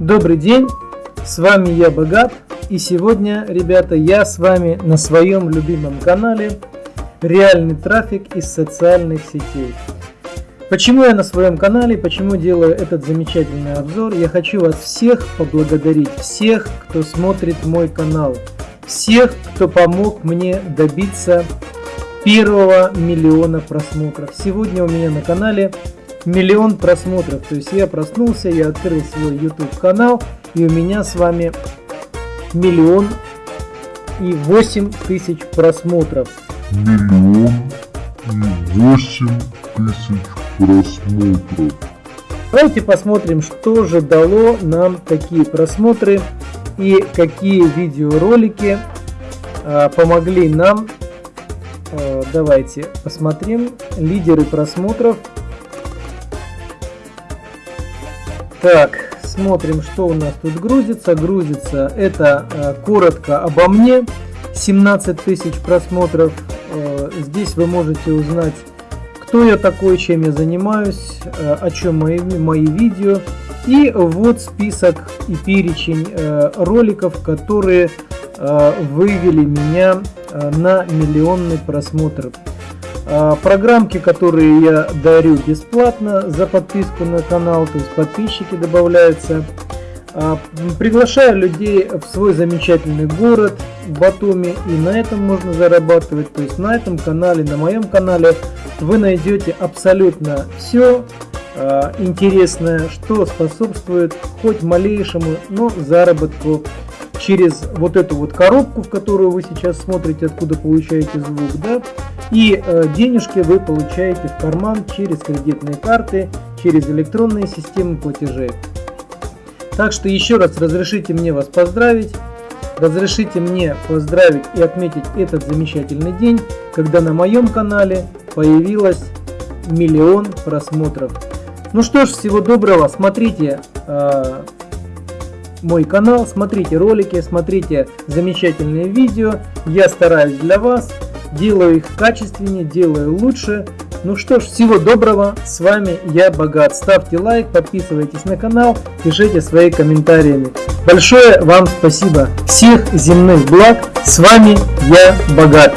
Добрый день, с вами я Богат, и сегодня, ребята, я с вами на своем любимом канале Реальный трафик из социальных сетей. Почему я на своем канале, почему делаю этот замечательный обзор? Я хочу вас всех поблагодарить, всех, кто смотрит мой канал, всех, кто помог мне добиться первого миллиона просмотров. Сегодня у меня на канале миллион просмотров. То есть я проснулся, я открыл свой YouTube канал, и у меня с вами миллион и восемь тысяч просмотров. Миллион и восемь тысяч просмотров. Давайте посмотрим, что же дало нам такие просмотры и какие видеоролики э, помогли нам. Э, давайте посмотрим лидеры просмотров Так, смотрим, что у нас тут грузится. Грузится это э, коротко обо мне. 17 тысяч просмотров. Э, здесь вы можете узнать, кто я такой, чем я занимаюсь, э, о чем мои, мои видео. И вот список и перечень роликов, которые вывели меня на миллионный просмотр. А, программки, которые я дарю бесплатно за подписку на канал, то есть подписчики добавляются. А, приглашаю людей в свой замечательный город Батуми и на этом можно зарабатывать. То есть на этом канале, на моем канале вы найдете абсолютно все а, интересное, что способствует хоть малейшему, но заработку через вот эту вот коробку, в которую вы сейчас смотрите, откуда получаете звук, да, и э, денежки вы получаете в карман через кредитные карты, через электронные системы платежей. Так что еще раз разрешите мне вас поздравить. Разрешите мне поздравить и отметить этот замечательный день, когда на моем канале появилось миллион просмотров. Ну что ж, всего доброго, смотрите э, мой канал, смотрите ролики, смотрите замечательные видео. Я стараюсь для вас, делаю их качественнее, делаю лучше. Ну что ж, всего доброго, с вами я Богат. Ставьте лайк, подписывайтесь на канал, пишите свои комментарии. Большое вам спасибо. Всех земных благ. С вами я Богат.